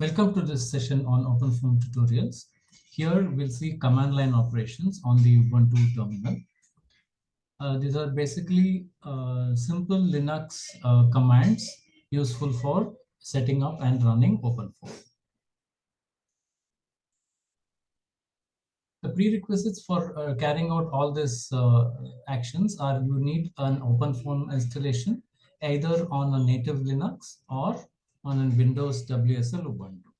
Welcome to this session on OpenFOAM tutorials. Here we'll see command line operations on the Ubuntu terminal. Uh, these are basically uh, simple Linux uh, commands useful for setting up and running OpenFOAM. The prerequisites for uh, carrying out all these uh, actions are you need an OpenFOAM installation either on a native Linux or on Windows WSL Ubuntu.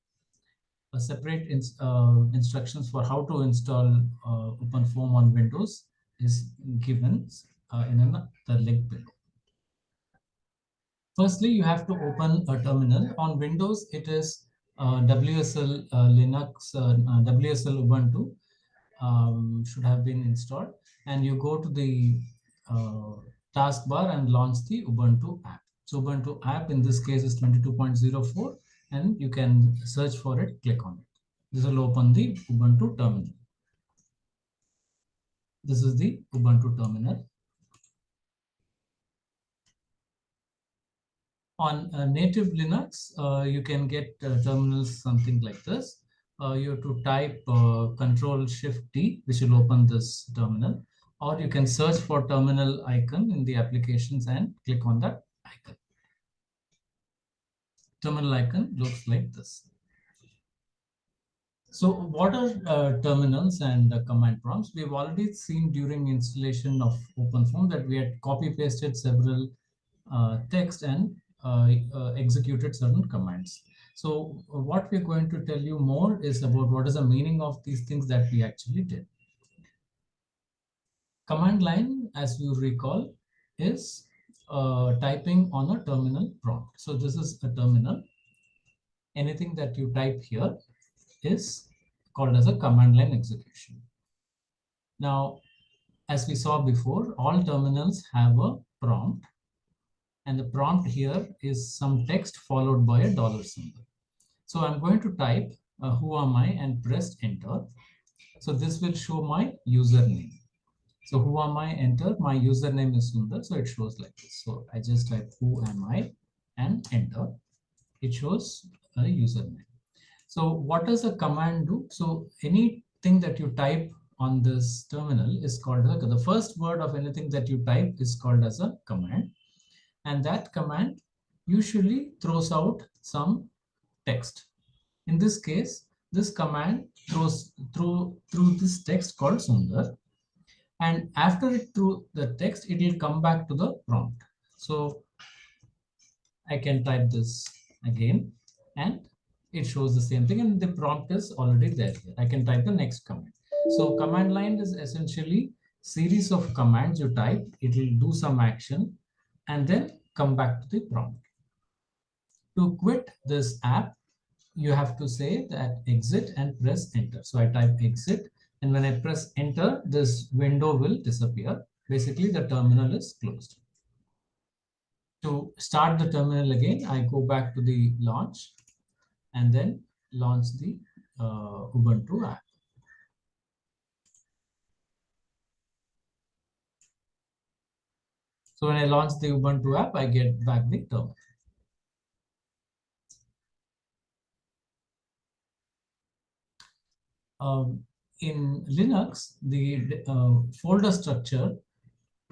A separate ins uh, instructions for how to install uh, OpenFOAM on Windows is given uh, in the link below. Firstly, you have to open a terminal. On Windows, it is uh, WSL uh, Linux, uh, WSL Ubuntu um, should have been installed. And you go to the taskbar and launch the Ubuntu app. So Ubuntu app in this case is 22.04 and you can search for it, click on it. This will open the Ubuntu terminal. This is the Ubuntu terminal. On uh, native Linux, uh, you can get uh, terminals something like this. Uh, you have to type uh, Control Shift T, which will open this terminal, or you can search for terminal icon in the applications and click on that icon. Terminal icon looks like this. So what are uh, terminals and uh, command prompts? We've already seen during installation of OpenFOAM that we had copy pasted several uh, text and uh, uh, executed certain commands. So what we're going to tell you more is about what is the meaning of these things that we actually did. Command line, as you recall, is uh, typing on a terminal prompt. So this is a terminal. Anything that you type here is called as a command line execution. Now, as we saw before, all terminals have a prompt. And the prompt here is some text followed by a dollar symbol. So I'm going to type uh, who am I and press enter. So this will show my username. So who am I? Enter. My username is Sundar. So it shows like this. So I just type who am I and enter. It shows a username. So what does a command do? So anything that you type on this terminal is called a, the first word of anything that you type is called as a command. And that command usually throws out some text. In this case, this command throws through through this text called Sundar and after it through the text, it will come back to the prompt. So I can type this again and it shows the same thing and the prompt is already there. I can type the next command. So command line is essentially series of commands you type. It will do some action and then come back to the prompt. To quit this app, you have to say that exit and press enter. So I type exit and when I press enter, this window will disappear. Basically, the terminal is closed. To start the terminal again, I go back to the launch and then launch the uh, Ubuntu app. So when I launch the Ubuntu app, I get back the terminal. Um, in Linux, the uh, folder structure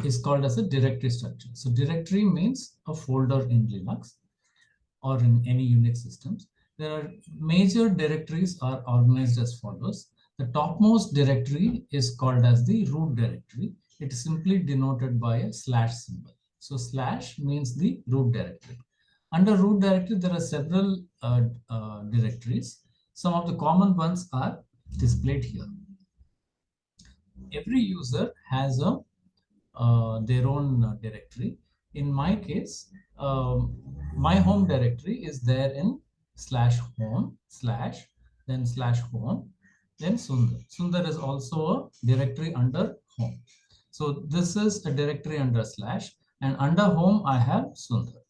is called as a directory structure. So directory means a folder in Linux or in any Unix systems. There are major directories are organized as follows. The topmost directory is called as the root directory. It is simply denoted by a slash symbol. So slash means the root directory. Under root directory, there are several uh, uh, directories. Some of the common ones are displayed here. Every user has a uh, their own uh, directory. In my case, um, my home directory is there in slash home slash then slash home then Sundar. Sundar is also a directory under home. So this is a directory under slash and under home I have Sundar.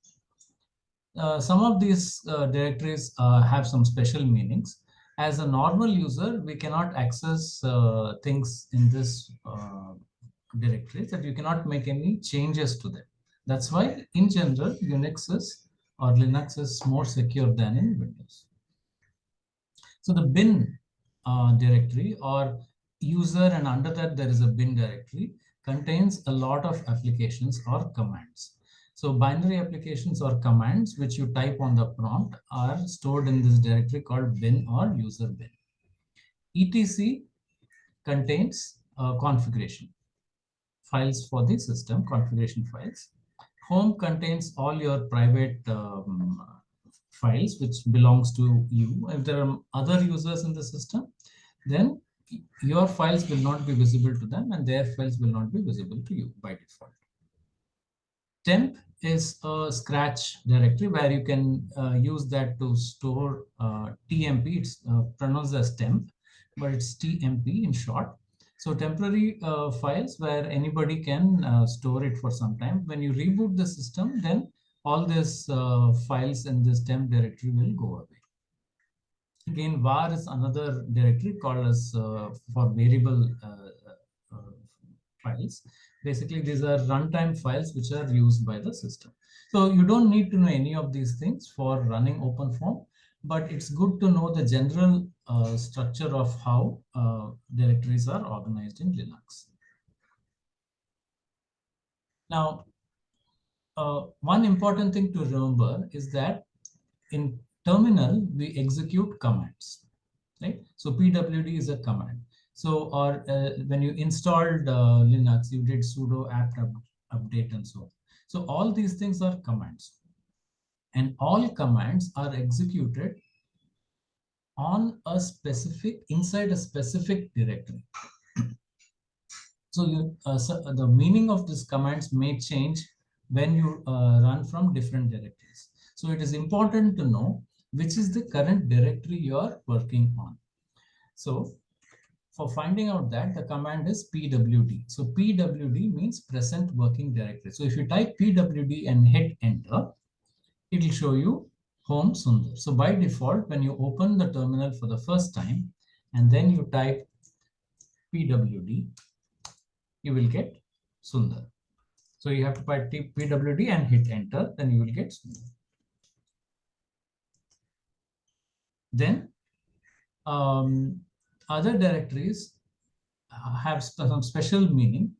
Uh, some of these uh, directories uh, have some special meanings as a normal user, we cannot access uh, things in this uh, directory that you cannot make any changes to them. That's why in general, Unix is or Linux is more secure than in Windows. So the bin uh, directory or user and under that there is a bin directory contains a lot of applications or commands. So binary applications or commands which you type on the prompt are stored in this directory called bin or user bin. etc contains uh, configuration files for the system, configuration files. Home contains all your private um, files which belongs to you. If there are other users in the system, then your files will not be visible to them and their files will not be visible to you by default. Temp is a scratch directory where you can uh, use that to store uh, TMP. It's uh, pronounced as temp, but it's TMP in short. So temporary uh, files where anybody can uh, store it for some time. When you reboot the system, then all these uh, files in this temp directory will go away. Again, var is another directory called as for variable files. Basically, these are runtime files which are used by the system. So you don't need to know any of these things for running OpenFOAM but it's good to know the general uh, structure of how uh, directories are organized in Linux. Now, uh, one important thing to remember is that in terminal, we execute commands, right? So pwd is a command. So, or uh, when you installed uh, Linux, you did sudo apt update and so on. So all these things are commands. And all commands are executed on a specific inside a specific directory. So you uh, so the meaning of these commands may change when you uh, run from different directories. So it is important to know which is the current directory you are working on. So for finding out that the command is pwd so pwd means present working directory so if you type pwd and hit enter it will show you home Sundar. So by default, when you open the terminal for the first time and then you type pwd, you will get Sundar. So you have to type pwd and hit enter, then you will get Sundar. Then um, other directories uh, have uh, some special meaning.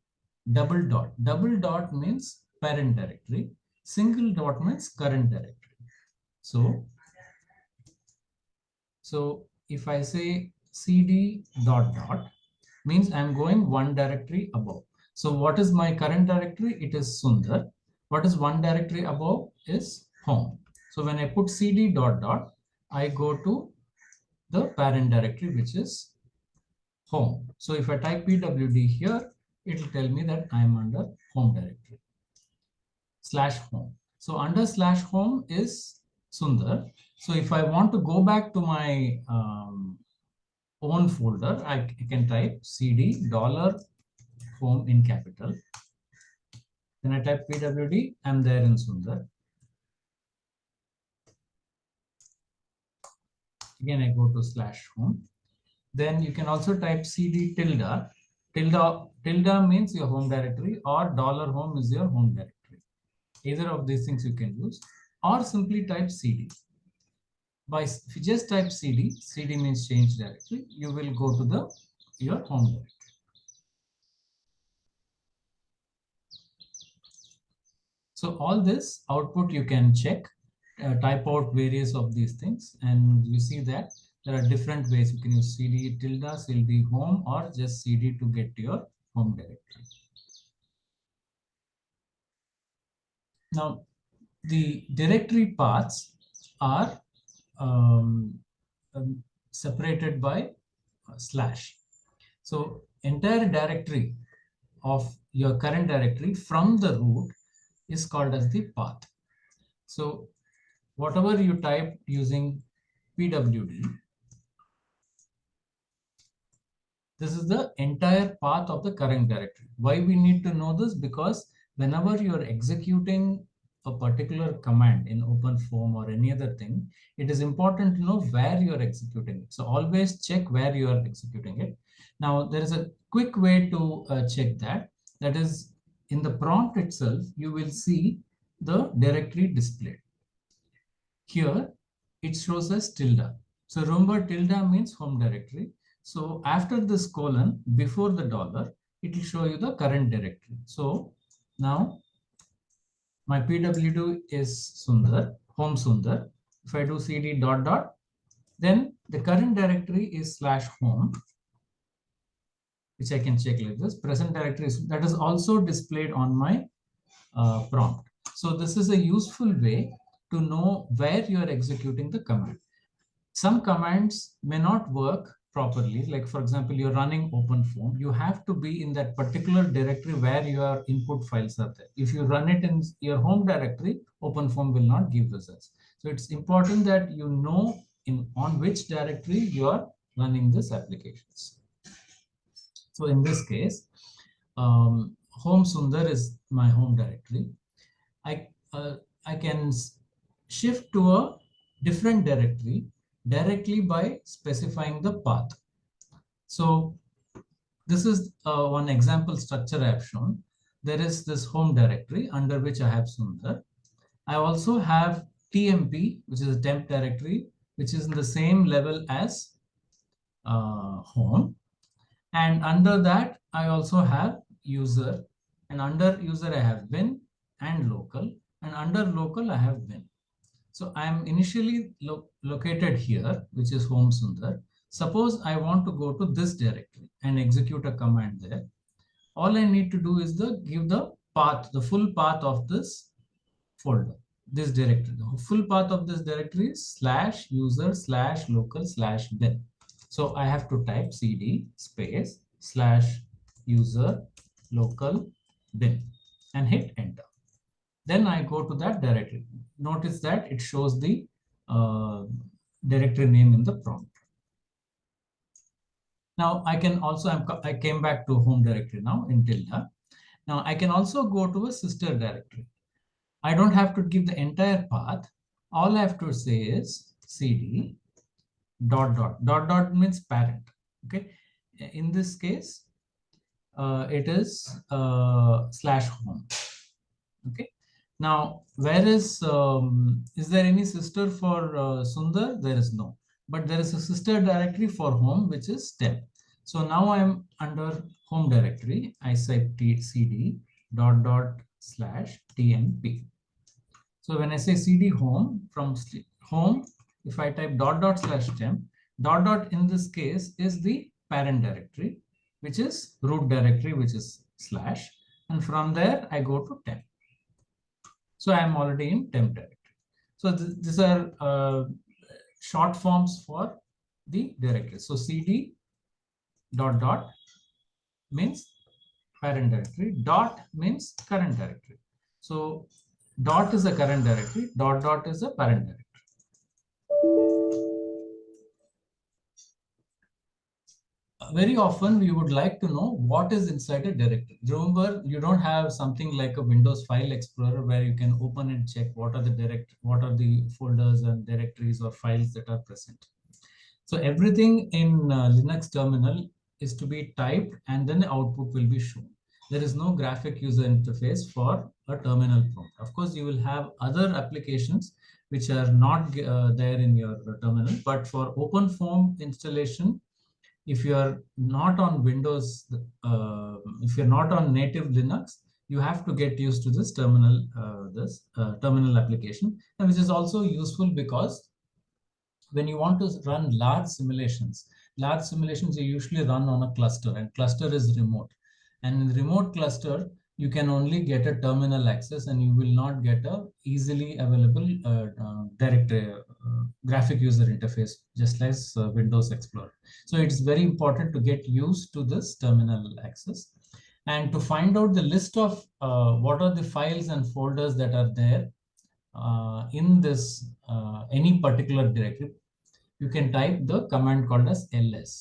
Double dot. Double dot means parent directory. Single dot means current directory. So, so if I say cd dot dot means I'm going one directory above. So what is my current directory? It is Sundar. What is one directory above is home. So when I put cd dot dot, I go to the parent directory, which is home. So if I type pwd here, it will tell me that I'm under home directory slash home. So under slash home is Sundar. So if I want to go back to my um, own folder, I can type cd dollar home in capital. Then I type pwd, I'm there in Sundar. Again, I go to slash home. Then you can also type cd tilde. Tilde, tilde means your home directory or dollar home is your home directory. Either of these things you can use or simply type cd. By if you just type cd, cd means change directory, you will go to the your home directory. So all this output you can check, uh, type out various of these things, and you see that there are different ways you can use cd tilde, cd home, or just cd to get to your home directory. Now, the directory paths are um, um, separated by slash. So entire directory of your current directory from the root is called as the path. So whatever you type using pwd, this is the entire path of the current directory. Why we need to know this? Because whenever you're executing a particular command in OpenFOAM or any other thing, it is important to know where you are executing it. So always check where you are executing it. Now, there is a quick way to uh, check that. That is, in the prompt itself, you will see the directory displayed. Here, it shows as tilde. So remember tilde means home directory. So after this colon, before the dollar, it will show you the current directory. So now my PWD is Sundar, home Sundar. If I do cd dot dot, then the current directory is slash home, which I can check like this. Present directory is, that is also displayed on my uh, prompt. So this is a useful way to know where you are executing the command. Some commands may not work properly. Like for example, you're running OpenFOAM, you have to be in that particular directory where your input files are there. If you run it in your home directory, OpenFOAM will not give results. So it's important that you know in on which directory you are running these applications. So in this case, um, home Sundar is my home directory. I, uh, I can shift to a different directory directly by specifying the path. So this is uh, one example structure I have shown. There is this home directory under which I have Sundar. I also have TMP, which is a temp directory, which is in the same level as uh, home. And under that, I also have user. And under user, I have bin and local. And under local, I have bin. So I am initially lo located here, which is home Sundar. Suppose I want to go to this directory and execute a command there. All I need to do is the give the path, the full path of this folder, this directory. The full path of this directory is slash user slash local slash bin. So I have to type cd space slash user local bin and hit enter. Then I go to that directory. Notice that it shows the uh, directory name in the prompt. Now I can also, I'm, I came back to home directory now in tilde. Now I can also go to a sister directory. I don't have to give the entire path. All I have to say is cd dot dot dot dot means parent. Okay. In this case, uh, it is uh, slash home. Okay. Now, where is, um, is there any sister for uh, Sundar? There is no, but there is a sister directory for home, which is temp. So now I'm under home directory. I say cd dot dot slash tmp. So when I say cd home from home, if I type dot dot slash temp, dot dot in this case is the parent directory, which is root directory, which is slash. And from there, I go to temp. So I'm already in temp directory. So th these are uh, short forms for the directory. So cd dot dot means parent directory. Dot means current directory. So dot is a current directory. Dot dot is a parent directory. Very often we would like to know what is inside a directory. Remember, you don't have something like a Windows file explorer where you can open and check what are the direct, what are the folders and directories or files that are present. So everything in uh, Linux terminal is to be typed and then the output will be shown. There is no graphic user interface for a terminal prompt. Of course, you will have other applications which are not uh, there in your terminal, but for OpenFOAM installation, if you are not on Windows, uh, if you're not on native Linux, you have to get used to this terminal, uh, this uh, terminal application, and which is also useful because when you want to run large simulations, large simulations are usually run on a cluster, and cluster is remote. And in remote cluster, you can only get a terminal access and you will not get a easily available uh, uh, direct uh, graphic user interface just like uh, windows explorer so it's very important to get used to this terminal access and to find out the list of uh, what are the files and folders that are there uh, in this any particular directory you can type the command called as ls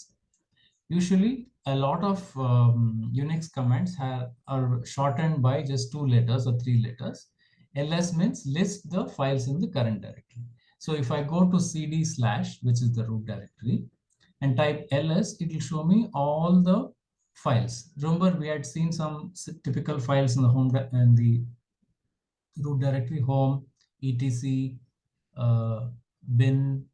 usually a lot of um, Unix commands have, are shortened by just two letters or three letters. ls means list the files in the current directory. So if I go to cd slash, which is the root directory, and type ls, it will show me all the files. Remember, we had seen some typical files in the home and the root directory, home, etc, uh, bin,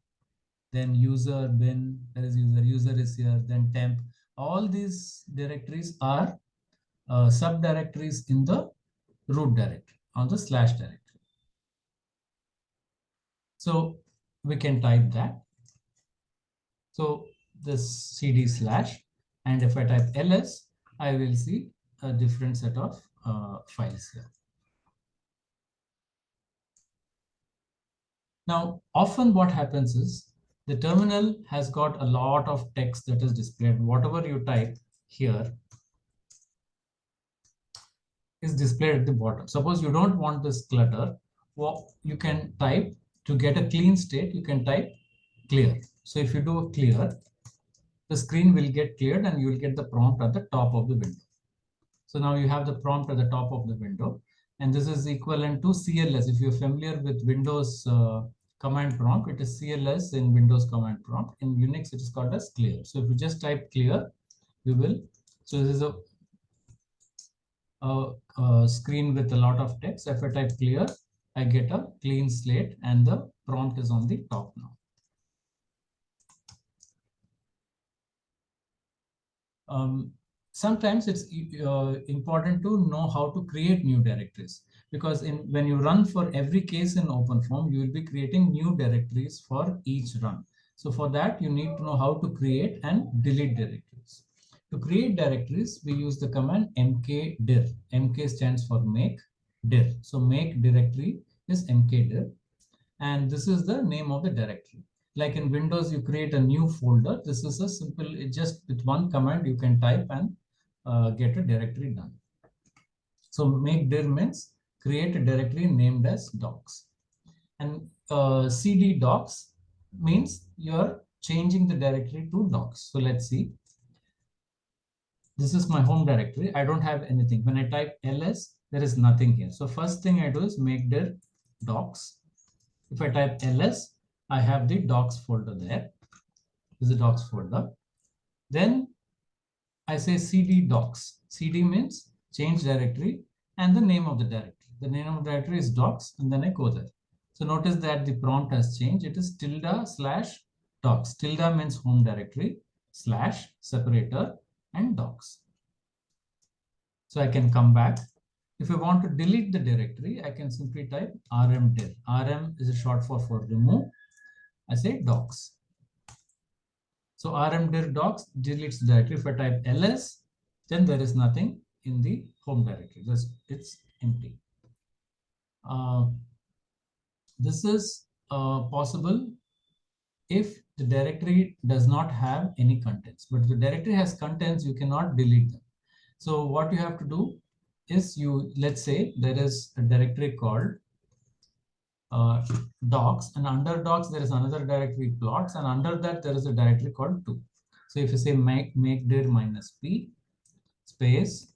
then user bin, there is user, user is here, then temp. All these directories are uh, subdirectories in the root directory on the slash directory. So we can type that. So this cd slash, and if I type ls, I will see a different set of uh, files here. Now, often what happens is the terminal has got a lot of text that is displayed. Whatever you type here is displayed at the bottom. Suppose you don't want this clutter, well, you can type to get a clean state, you can type clear. So if you do clear, the screen will get cleared and you will get the prompt at the top of the window. So now you have the prompt at the top of the window. And this is equivalent to CLS. If you're familiar with Windows uh, command prompt, it is CLS in Windows command prompt. In Unix, it is called as clear. So if you just type clear, you will. So this is a, a, a screen with a lot of text. If I type clear, I get a clean slate and the prompt is on the top now. Um, sometimes it's uh, important to know how to create new directories because in when you run for every case in OpenFOAM, you will be creating new directories for each run. So for that, you need to know how to create and delete directories. To create directories, we use the command mkdir. mk stands for make dir. So make directory is mkdir. And this is the name of the directory. Like in Windows, you create a new folder. This is a simple, just with one command, you can type and uh, get a directory done. So make dir means create a directory named as docs. And uh, cd docs means you're changing the directory to docs. So let's see. This is my home directory. I don't have anything. When I type ls, there is nothing here. So first thing I do is make dir docs. If I type ls, I have the docs folder there. This is the docs folder. Then I say cd docs. cd means change directory and the name of the directory. The name of the directory is docs and then I go there. So notice that the prompt has changed. It is tilde slash docs. Tilde means home directory slash separator and docs. So I can come back if I want to delete the directory, I can simply type rmdir. rm is a short for for remove. I say docs. So rmdir docs deletes the directory. If I type ls, then there is nothing in the home directory. Just it's empty. Uh, this is uh, possible if the directory does not have any contents. But if the directory has contents, you cannot delete them. So what you have to do is you, let's say there is a directory called uh, docs and under docs there is another directory plots and under that there is a directory called 2. So if you say make, make dir minus p space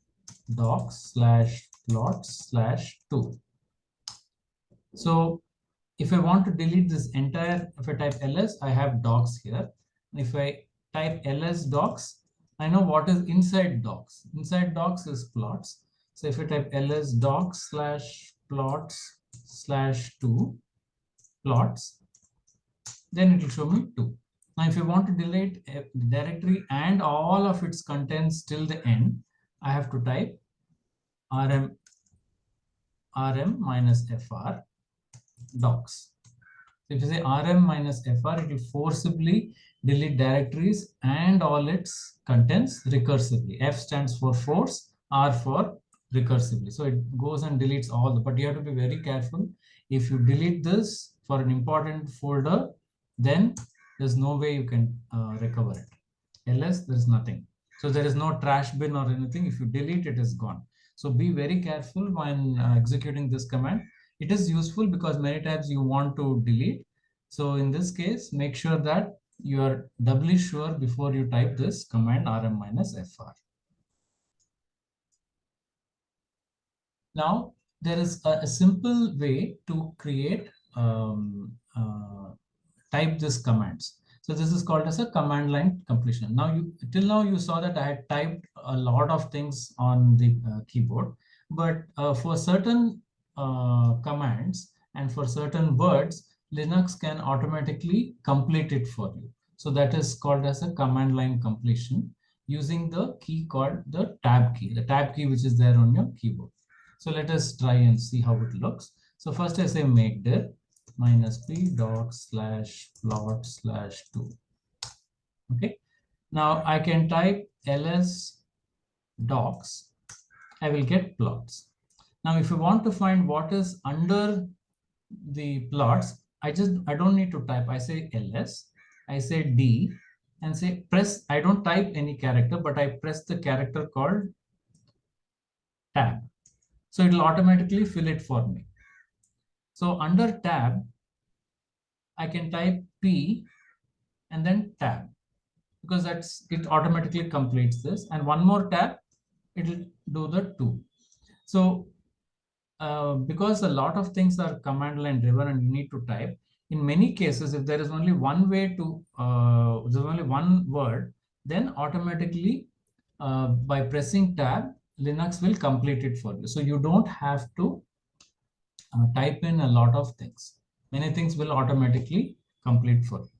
docs slash plots slash 2. So if I want to delete this entire, if I type ls, I have docs here. And if I type ls docs, I know what is inside docs. Inside docs is plots. So if I type ls docs slash plots slash 2 plots, then it will show me 2. Now, if you want to delete a directory and all of its contents till the end, I have to type rm rm minus fr docs. So if you say rm minus fr, it will forcibly delete directories and all its contents recursively. F stands for force, R for recursively. So it goes and deletes all the, but you have to be very careful. If you delete this for an important folder, then there's no way you can uh, recover it. Ls, there's nothing. So there is no trash bin or anything. If you delete, it is gone. So be very careful when uh, executing this command. It is useful because many times you want to delete. So in this case, make sure that you are doubly sure before you type this command rm minus fr. Now, there is a, a simple way to create, um, uh, type this commands. So this is called as a command line completion. Now, you till now you saw that I had typed a lot of things on the uh, keyboard, but uh, for certain uh, commands and for certain words, Linux can automatically complete it for you. So that is called as a command line completion using the key called the tab key, the tab key which is there on your keyboard. So let us try and see how it looks. So first I say make dir minus p dot slash plot slash 2. Okay. Now I can type ls docs. I will get plots. Now if you want to find what is under the plots, I just, I don't need to type. I say ls, I say d and say press. I don't type any character, but I press the character called tab. So it will automatically fill it for me. So under tab, I can type P and then tab because that's it automatically completes this. And one more tab, it will do the two. So uh, because a lot of things are command line driven and you need to type, in many cases, if there is only one way to, uh, there's only one word, then automatically uh, by pressing tab, Linux will complete it for you. So you don't have to uh, type in a lot of things. Many things will automatically complete for you.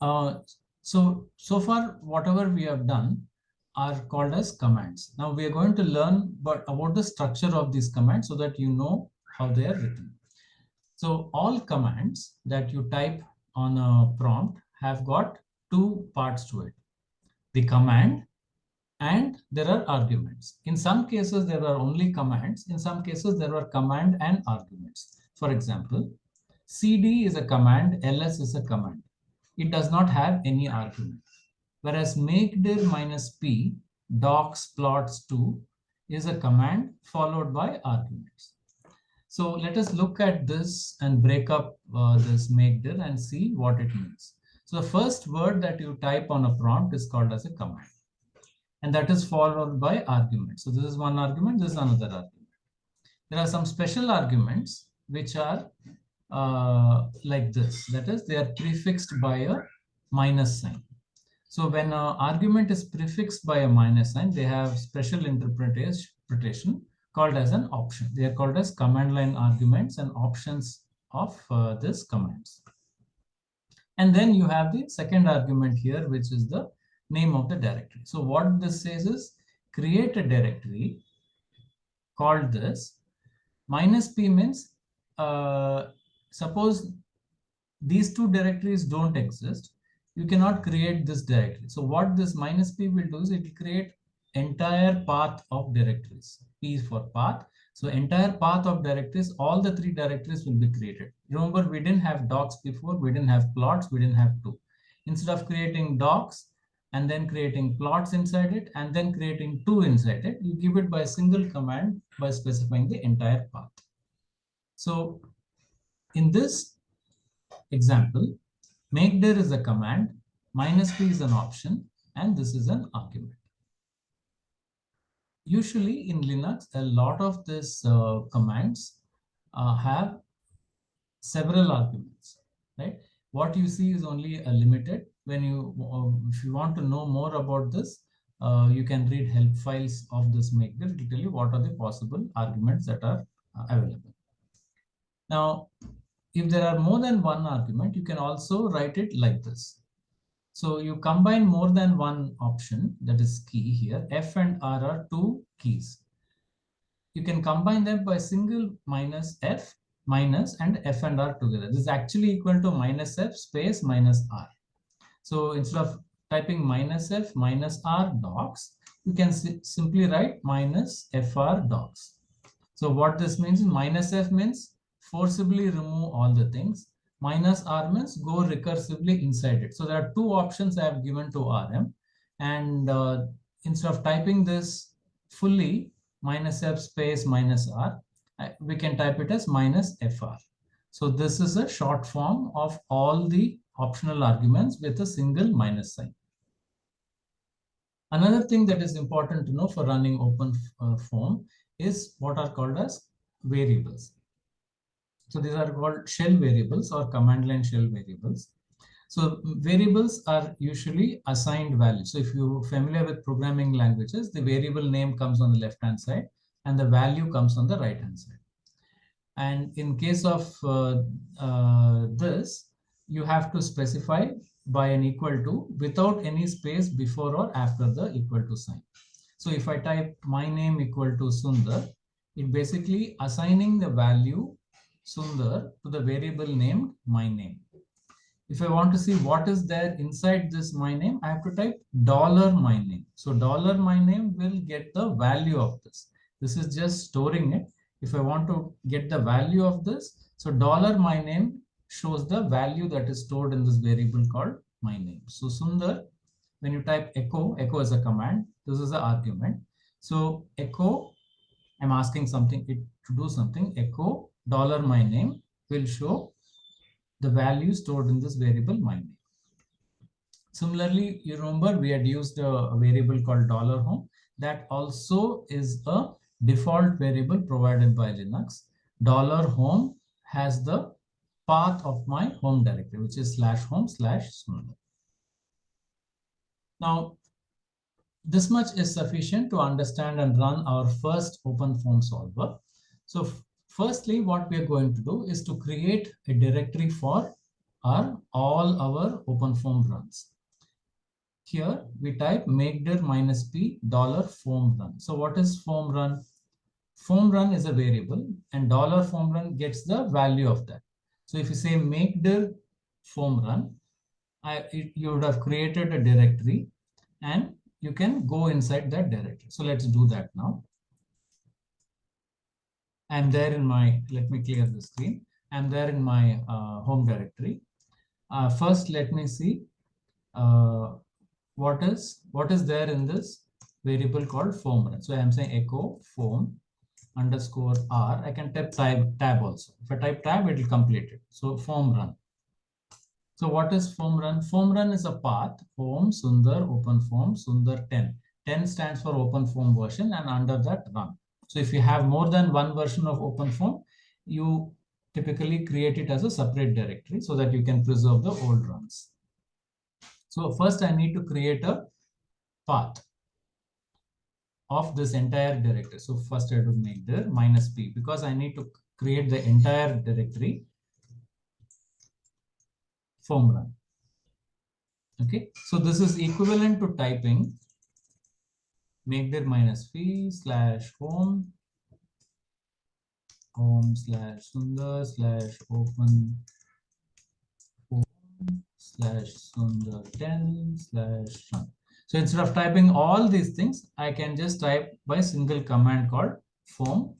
Uh, so, so far, whatever we have done are called as commands. Now we are going to learn but about the structure of these commands so that you know how they are written. So all commands that you type on a prompt have got two parts to it. The command and there are arguments. In some cases, there are only commands. In some cases, there are command and arguments. For example, cd is a command, ls is a command. It does not have any argument. Whereas make dir minus p docs plots 2 is a command followed by arguments. So let us look at this and break up uh, this make dir and see what it means. So the first word that you type on a prompt is called as a command and that is followed by argument. So this is one argument, this is another argument. There are some special arguments which are uh, like this. That is, they are prefixed by a minus sign. So when an argument is prefixed by a minus sign, they have special interpretation called as an option. They are called as command line arguments and options of uh, this commands. And then you have the second argument here, which is the name of the directory. So what this says is create a directory called this. Minus p means uh, suppose these two directories don't exist, you cannot create this directory. So what this minus p will do is it will create entire path of directories. P is for path. So entire path of directories, all the three directories will be created. Remember, we didn't have docs before, we didn't have plots, we didn't have two. Instead of creating docs, and then creating plots inside it and then creating two inside it. You give it by a single command by specifying the entire path. So in this example, make dir is a command, minus p is an option, and this is an argument. Usually in Linux, a lot of these uh, commands uh, have several arguments, right? What you see is only a limited when you, uh, if you want to know more about this, uh, you can read help files of this maker. It will tell you what are the possible arguments that are uh, available. Now, if there are more than one argument, you can also write it like this. So you combine more than one option, that is key here. F and R are two keys. You can combine them by single minus F minus and F and R together. This is actually equal to minus F space minus R. So instead of typing minus f minus r docs, you can simply write minus fr docs. So what this means minus f means forcibly remove all the things. Minus r means go recursively inside it. So there are two options I have given to RM. And uh, instead of typing this fully minus f space minus r, we can type it as minus fr. So this is a short form of all the optional arguments with a single minus sign. Another thing that is important to know for running open uh, form is what are called as variables. So these are called shell variables or command line shell variables. So variables are usually assigned values. So if you're familiar with programming languages, the variable name comes on the left hand side and the value comes on the right hand side. And in case of uh, uh, this, you have to specify by an equal to without any space before or after the equal to sign. So if I type my name equal to Sundar, it basically assigning the value Sundar to the variable named my name. If I want to see what is there inside this my name, I have to type dollar my name. So dollar my name will get the value of this. This is just storing it. If I want to get the value of this, so dollar my name shows the value that is stored in this variable called my name. So Sundar, when you type echo, echo is a command. This is the argument. So echo, I'm asking something it to do something. Echo dollar my name will show the value stored in this variable my name. Similarly, you remember we had used a variable called dollar $home. That also is a default variable provided by Linux. Dollar $home has the path of my home directory, which is slash home slash. Now, this much is sufficient to understand and run our first OpenFOAM solver. So Firstly, what we are going to do is to create a directory for our all our OpenFOAM runs. Here we type makedir minus p dollar foam run. So what is foam run? Foam run is a variable and dollar foam run gets the value of that. So if you say makedir foam run, I, it, you would have created a directory and you can go inside that directory. So let's do that now. I'm there in my, let me clear the screen. I'm there in my uh, home directory. Uh, first, let me see uh, what is what is there in this variable called foam run. So I'm saying echo foam underscore r. I can type tab, tab also. If I type tab, it will complete it. So foam run. So what is foam run? Foam run is a path, foam, Sundar, OpenFOAM, Sundar 10. 10 stands for OpenFOAM version and under that run. So if you have more than one version of OpenFOAM, you typically create it as a separate directory so that you can preserve the old runs. So first I need to create a path of this entire directory. So first I have to make the minus p because I need to create the entire directory run. Okay, so this is equivalent to typing make makedir minus p slash home home slash sundar slash open home slash sundar 10 slash run. So instead of typing all these things, I can just type by single command called foam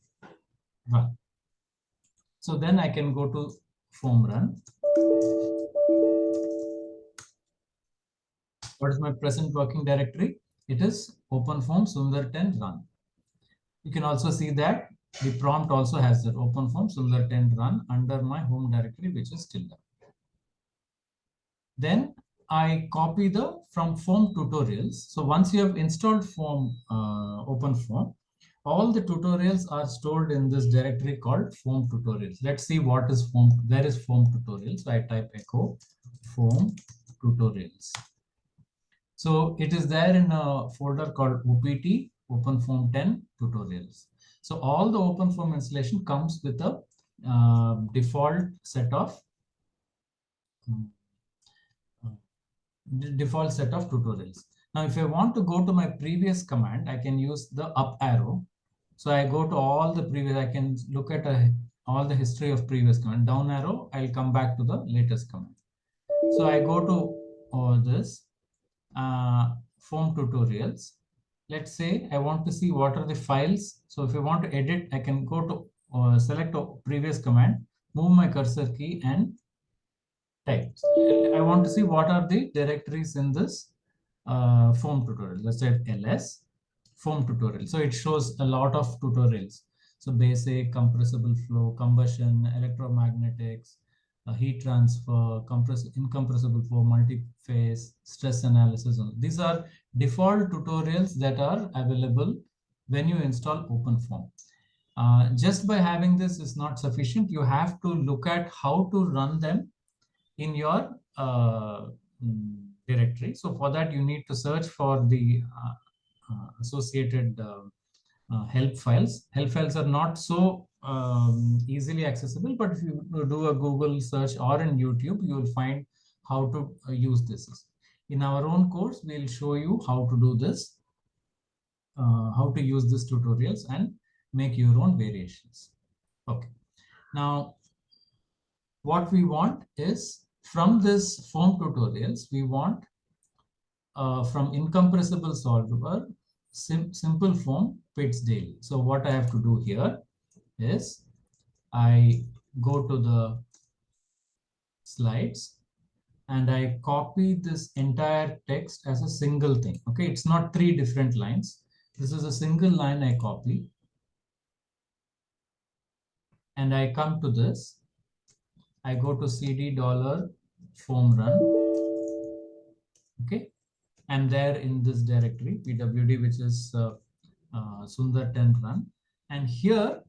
run. So then I can go to foam run. What is my present working directory? It is OpenFOAM Sundar 10 run. You can also see that the prompt also has that OpenFOAM Sundar 10 run under my home directory, which is still there. Then I copy the from foam tutorials. So once you have installed form uh, OpenFOAM, all the tutorials are stored in this directory called foam tutorials. Let's see what is form. Where is foam tutorials? So I type echo foam tutorials. So it is there in a folder called OPT, OpenFOAM 10 tutorials. So all the OpenFOAM installation comes with a uh, default set of um, default set of tutorials. Now, if I want to go to my previous command, I can use the up arrow. So I go to all the previous, I can look at a, all the history of previous command. Down arrow, I'll come back to the latest command. So I go to all this uh, foam tutorials. Let's say I want to see what are the files. So if I want to edit, I can go to uh, select a previous command, move my cursor key and type. I want to see what are the directories in this uh, foam tutorial. Let's say ls foam tutorial. So it shows a lot of tutorials. So basic, compressible flow, combustion, electromagnetics, uh, heat transfer, compress incompressible flow, multi-phase, stress analysis. These are default tutorials that are available when you install OpenFOAM. Uh, just by having this is not sufficient. You have to look at how to run them in your uh, mm, directory. So for that, you need to search for the uh, uh, associated uh, help files. Help files are not so um, easily accessible, but if you do a Google search or in YouTube, you will find how to uh, use this. In our own course, we'll show you how to do this, how to use these tutorials and make your own variations. Okay. Now, what we want is from this foam tutorials, we want uh, from incompressible solver, sim simpleFoam fits daily. So what I have to do here is I go to the slides and I copy this entire text as a single thing. Okay, it's not three different lines. This is a single line I copy. And I come to this. I go to cd dollar foam run. Okay, and there in this directory pwd, which is uh, uh, Sundar 10 run. And here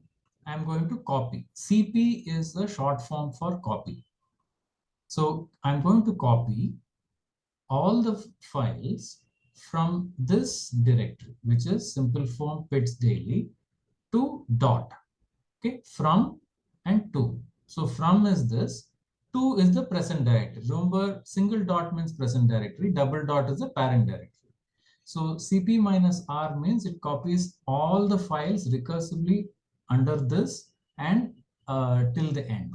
I'm going to copy. CP is the short form for copy. So I'm going to copy all the files from this directory, which is simpleFoam pits daily to dot. Okay, from and to. So from is this, to is the present directory. Remember, single dot means present directory, double dot is the parent directory. So cp minus r means it copies all the files recursively under this and uh, till the end.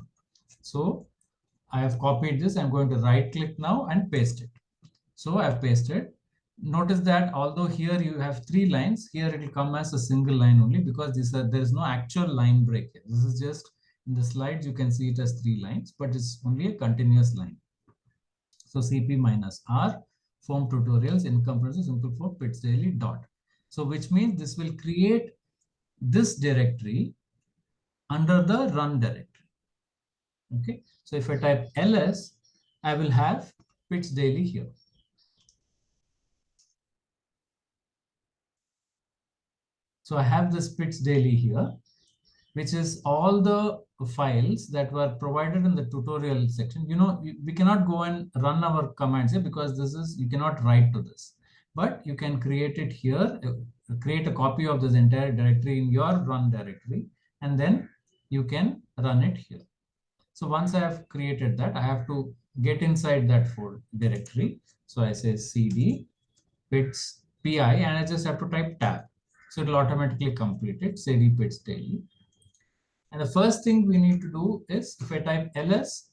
So I have copied this. I'm going to right click now and paste it. So I've pasted. Notice that although here you have three lines, here it will come as a single line only because there is no actual line break. Here. This is just in the slides, you can see it as three lines, but it's only a continuous line. So CP minus R foam tutorials incompressible simple form pitzDaily dot. So which means this will create this directory under the run directory. Okay, so if I type ls, I will have pitzDaily here. So I have this pitzDaily here, which is all the files that were provided in the tutorial section. You know, we cannot go and run our commands here because this is, you cannot write to this, but you can create it here, uh, create a copy of this entire directory in your run directory, and then you can run it here. So once I have created that, I have to get inside that folder directory. So I say cd pits pi and I just have to type tab. So it will automatically complete it, cd pitzDaily. And the first thing we need to do is if I type ls,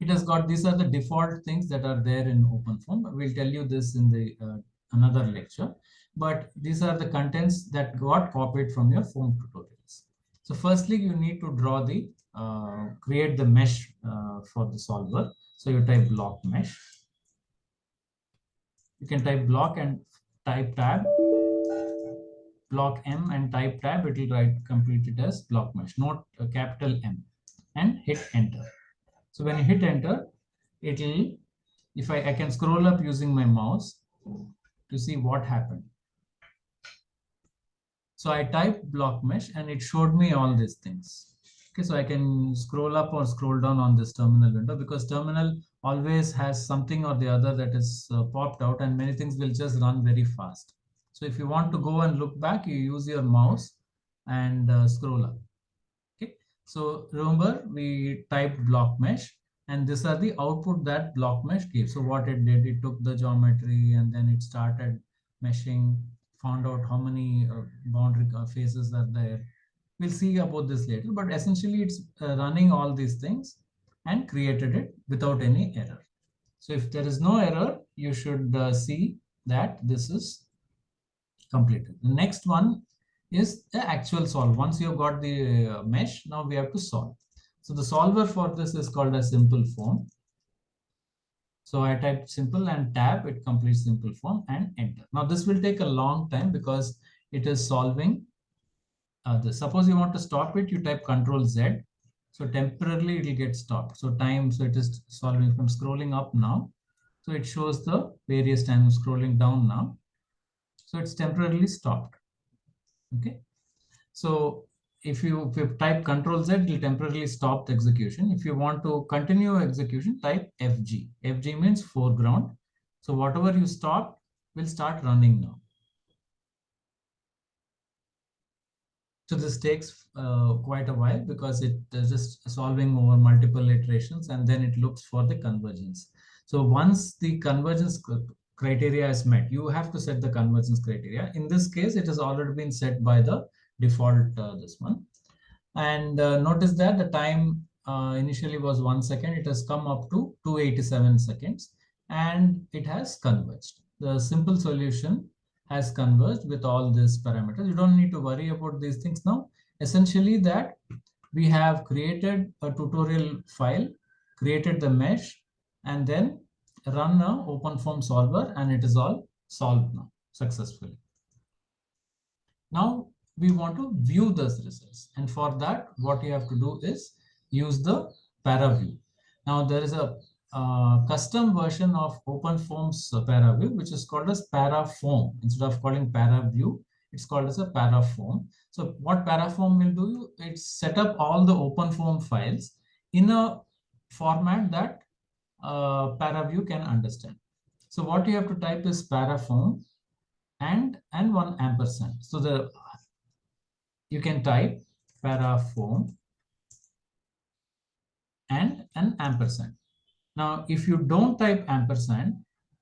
it has got these are the default things that are there in OpenFOAM. We'll tell you this in the uh, another lecture. But these are the contents that got copied from your foam tutorials. So firstly, you need to draw the, uh, create the mesh uh, for the solver. So you type block mesh. You can type block and type tab, block M and type tab. It will write complete it as block mesh, not a capital M and hit enter. So when you hit enter, it will, if I, I can scroll up using my mouse to see what happened. So I typed block mesh and it showed me all these things. Okay, so I can scroll up or scroll down on this terminal window because terminal always has something or the other that is uh, popped out and many things will just run very fast. So if you want to go and look back, you use your mouse and uh, scroll up. Okay, so remember we typed block mesh and these are the output that block mesh gave. So what it did, it took the geometry and then it started meshing found out how many uh, boundary faces are there. We'll see about this later, but essentially it's uh, running all these things and created it without any error. So if there is no error, you should uh, see that this is completed. The next one is the actual solve. Once you've got the uh, mesh, now we have to solve. So the solver for this is called a simple form. So I type simple and tab, it completes simpleFoam and enter. Now this will take a long time because it is solving. Uh, the, suppose you want to stop it, you type control Z. So temporarily it will get stopped. So time, so it is solving from scrolling up now. So it shows the various times scrolling down now. So it's temporarily stopped. Okay. So if you, if you type control Z, it will temporarily stop the execution. If you want to continue execution, type FG. FG means foreground. So whatever you stop will start running now. So this takes uh, quite a while because it is just solving over multiple iterations and then it looks for the convergence. So once the convergence criteria is met, you have to set the convergence criteria. In this case, it has already been set by the default uh, this one. And uh, notice that the time uh, initially was one second. It has come up to 287 seconds and it has converged. The simple solution has converged with all these parameters. You don't need to worry about these things now. Essentially that we have created a tutorial file, created the mesh, and then run a OpenFOAM solver and it is all solved now successfully. Now we want to view those results. And for that, what you have to do is use the ParaView. Now there is a uh, custom version of OpenFOAM's uh, ParaView, which is called as ParaFOAM. Instead of calling ParaView, it's called as a ParaFOAM. So what ParaFOAM will do, it's set up all the OpenFOAM files in a format that uh, ParaView can understand. So what you have to type is ParaFOAM and and one ampersand. So the you can type ParaFOAM and an ampersand. Now, if you don't type ampersand,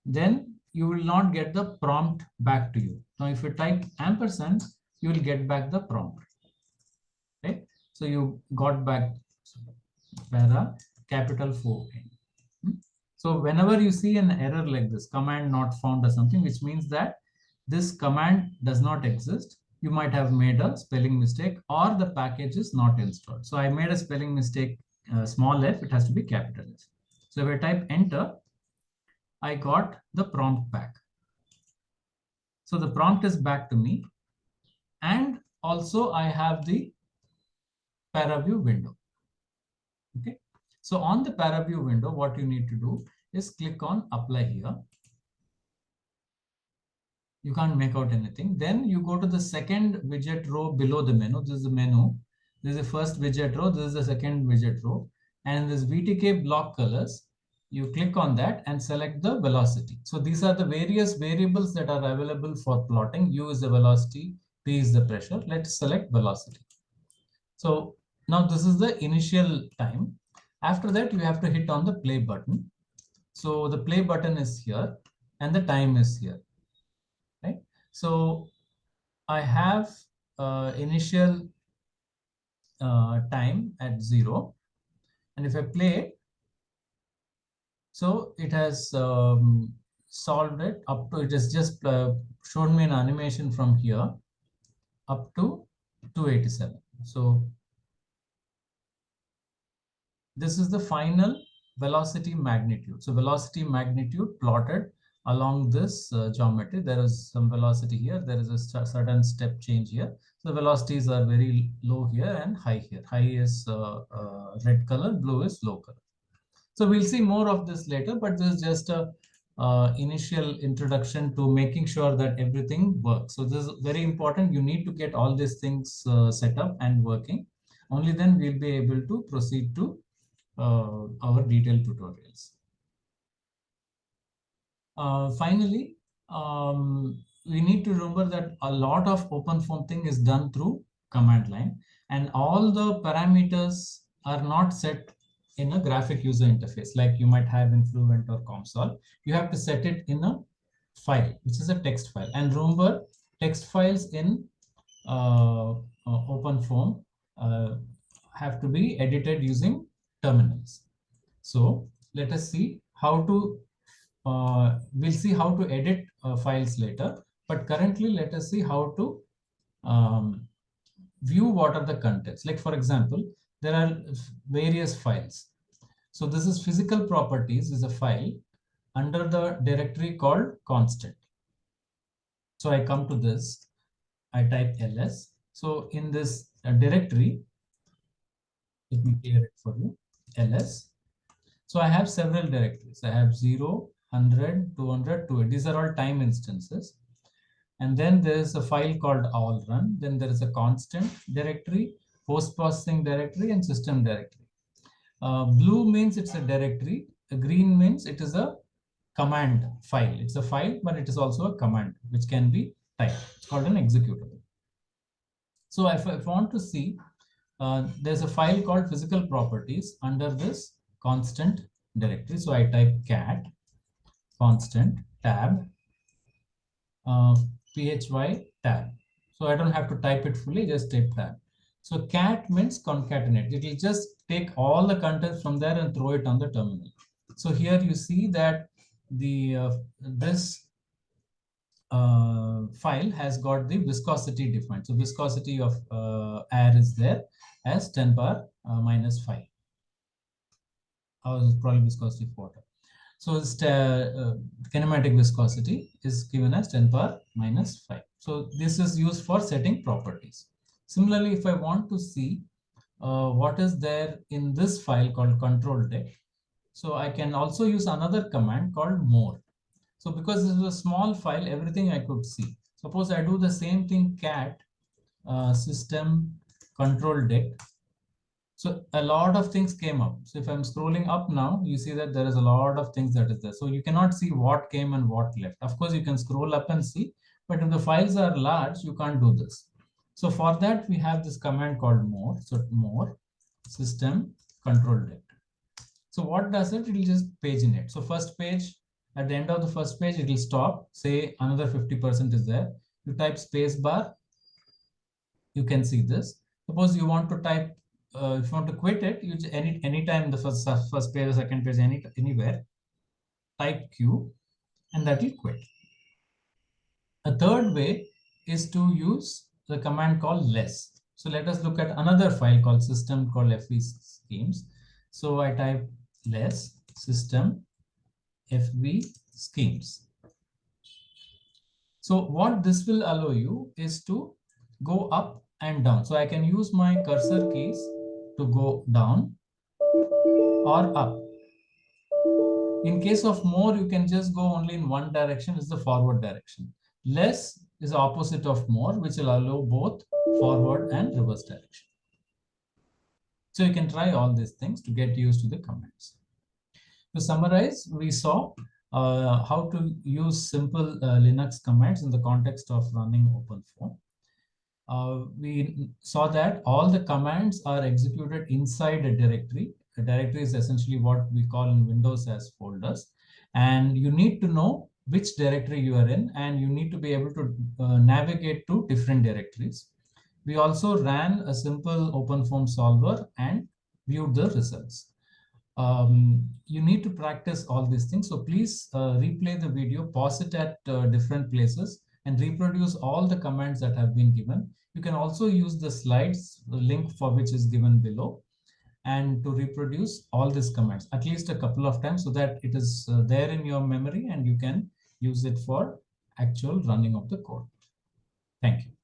then you will not get the prompt back to you. Now, if you type ampersand, you will get back the prompt. Right? so you got back para capital 4 hmm? So whenever you see an error like this, command not found or something, which means that this command does not exist, you might have made a spelling mistake or the package is not installed. So I made a spelling mistake, uh, small f, it has to be capital F. So if I type enter, I got the prompt back. So the prompt is back to me. And also I have the ParaView window. Okay. So on the ParaView window, what you need to do is click on apply here. You can't make out anything. Then you go to the second widget row below the menu. This is the menu. This is the first widget row. This is the second widget row and this VTK block colors, you click on that and select the velocity. So these are the various variables that are available for plotting. U is the velocity, P is the pressure. Let's select velocity. So now this is the initial time. After that, you have to hit on the play button. So the play button is here and the time is here. Right. So I have uh, initial uh, time at zero and if I play, so it has um, solved it up to, it has just uh, shown me an animation from here up to 287. So this is the final velocity magnitude. So velocity magnitude plotted along this uh, geometry. There is some velocity here. There is a certain step change here. So velocities are very low here and high here. High is uh, uh, red color, blue is low color. So we'll see more of this later, but this is just a uh, initial introduction to making sure that everything works. So this is very important. You need to get all these things uh, set up and working. Only then we'll be able to proceed to uh, our detailed tutorials. Uh, finally, um, we need to remember that a lot of OpenFOAM thing is done through command line and all the parameters are not set in a graphic user interface like you might have in Fluent or COMSOL. You have to set it in a file, which is a text file. And remember, text files in uh, uh, OpenFOAM uh, have to be edited using terminals. So let us see how to, uh, we'll see how to edit uh, files later. But currently, let us see how to um, view what are the contents. Like for example, there are various files. So this is physical properties is a file under the directory called constant. So I come to this, I type ls. So in this uh, directory, let me clear it for you, ls. So I have several directories. I have 0, 100, 200, 200. These are all time instances. And then there is a file called all run. Then there is a constant directory, post processing directory, and system directory. Uh, blue means it's a directory. The green means it is a command file. It's a file, but it is also a command which can be typed. It's called an executable. So if, if I want to see, uh, there's a file called physical properties under this constant directory. So I type cat constant tab uh, phy tab. So I don't have to type it fully, just type tab. So cat means concatenate. It will just take all the contents from there and throw it on the terminal. So here you see that the uh, this uh, file has got the viscosity defined. So viscosity of uh, air is there as 10 power uh, minus 5. Or probably viscosity of water. So this uh, kinematic viscosity is given as 10 power minus 5. So this is used for setting properties. Similarly, if I want to see uh, what is there in this file called controlDict, so I can also use another command called more. So because this is a small file, everything I could see. Suppose I do the same thing cat uh, system controlDict. So a lot of things came up. So if I'm scrolling up now, you see that there is a lot of things that is there. So you cannot see what came and what left. Of course, you can scroll up and see, but if the files are large, you can't do this. So for that, we have this command called more. So more system controlDict. So what does it? It will just paginate. So first page, at the end of the first page, it will stop, say another 50% is there. You type space bar, you can see this. Suppose you want to type, uh, if you want to quit it, you any anytime the first first page or second page, any anywhere, type Q, and that will quit. A third way is to use the command called less. So let us look at another file called system called fv schemes. So I type less system FV schemes. So what this will allow you is to go up and down. So I can use my cursor keys to go down or up. In case of more, you can just go only in one direction, is the forward direction. Less is opposite of more, which will allow both forward and reverse direction. So you can try all these things to get used to the commands. To summarize, we saw uh, how to use simple uh, Linux commands in the context of running OpenFOAM. Uh, we saw that all the commands are executed inside a directory. A directory is essentially what we call in Windows as folders. And you need to know which directory you are in, and you need to be able to uh, navigate to different directories. We also ran a simple OpenFOAM solver and viewed the results um, you need to practice all these things. So please uh, replay the video, pause it at uh, different places and reproduce all the commands that have been given. You can also use the slides, the link for which is given below and to reproduce all these commands at least a couple of times so that it is uh, there in your memory and you can use it for actual running of the code. Thank you.